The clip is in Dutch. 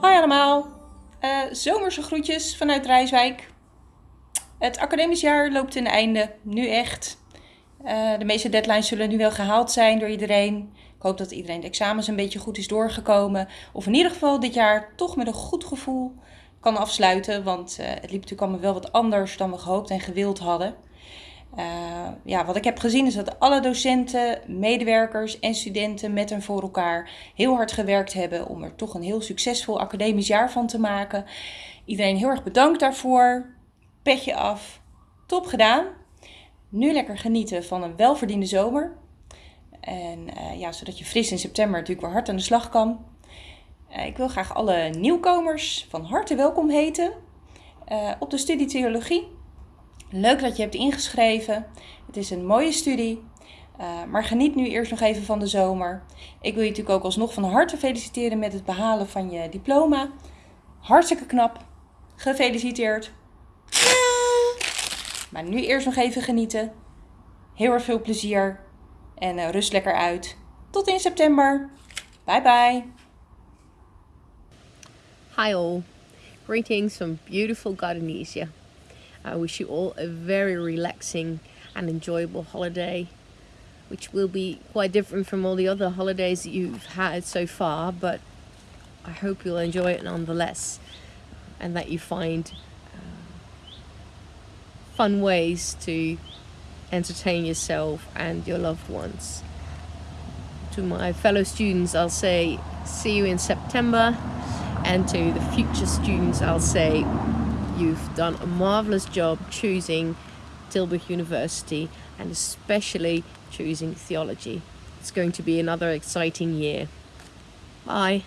Hoi allemaal, uh, zomerse groetjes vanuit Rijswijk. Het academisch jaar loopt ten einde, nu echt. Uh, de meeste deadlines zullen nu wel gehaald zijn door iedereen. Ik hoop dat iedereen de examens een beetje goed is doorgekomen. Of in ieder geval dit jaar toch met een goed gevoel kan afsluiten. Want uh, het liep natuurlijk allemaal wel wat anders dan we gehoopt en gewild hadden. Uh, ja, wat ik heb gezien is dat alle docenten, medewerkers en studenten met en voor elkaar heel hard gewerkt hebben om er toch een heel succesvol academisch jaar van te maken. Iedereen heel erg bedankt daarvoor. Petje af. Top gedaan. Nu lekker genieten van een welverdiende zomer. En uh, ja, zodat je fris in september natuurlijk weer hard aan de slag kan. Uh, ik wil graag alle nieuwkomers van harte welkom heten op de studie Theologie. Leuk dat je hebt ingeschreven. Het is een mooie studie. Uh, maar geniet nu eerst nog even van de zomer. Ik wil je natuurlijk ook alsnog van harte feliciteren met het behalen van je diploma. Hartstikke knap. Gefeliciteerd. Maar nu eerst nog even genieten. Heel erg veel plezier. En uh, rust lekker uit. Tot in september. Bye bye. Hi all. Greetings from beautiful Gardenesia. I wish you all a very relaxing and enjoyable holiday which will be quite different from all the other holidays that you've had so far but I hope you'll enjoy it nonetheless and that you find uh, fun ways to entertain yourself and your loved ones. To my fellow students I'll say see you in September and to the future students I'll say You've done a marvellous job choosing Tilburg University and especially choosing theology. It's going to be another exciting year. Bye.